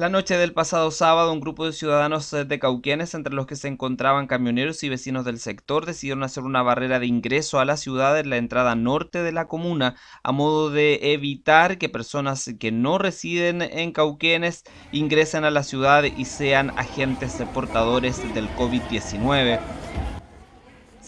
La noche del pasado sábado, un grupo de ciudadanos eh, de Cauquenes, entre los que se encontraban camioneros y vecinos del sector, decidieron hacer una barrera de ingreso a la ciudad en la entrada norte de la comuna, a modo de evitar que personas que no residen en Cauquenes ingresen a la ciudad y sean agentes portadores del COVID-19.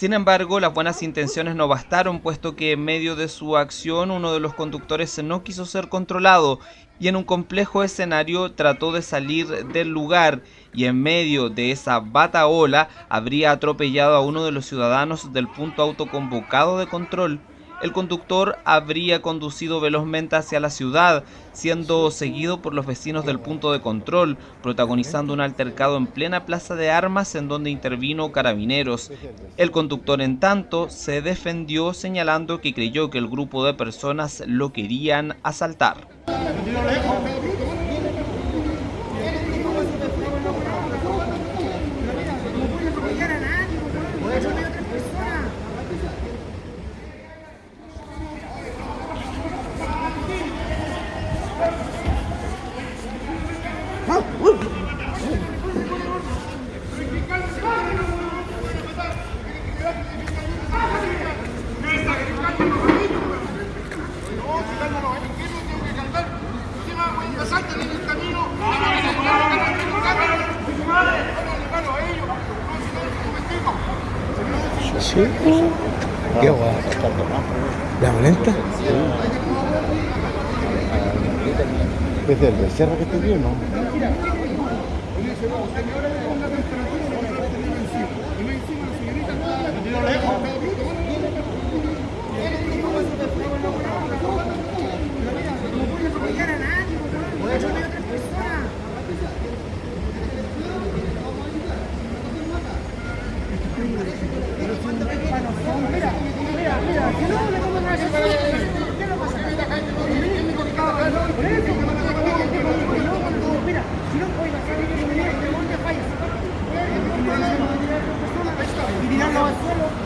Sin embargo, las buenas intenciones no bastaron, puesto que en medio de su acción uno de los conductores no quiso ser controlado y en un complejo escenario trató de salir del lugar y en medio de esa bataola habría atropellado a uno de los ciudadanos del punto autoconvocado de control el conductor habría conducido velozmente hacia la ciudad, siendo seguido por los vecinos del punto de control, protagonizando un altercado en plena plaza de armas en donde intervino carabineros. El conductor, en tanto, se defendió señalando que creyó que el grupo de personas lo querían asaltar. Sí. Qué guay. ¿La malenta? ¿Es del becerro que te dio, no? Mira, mira, mira, si no. Mira, que al suelo.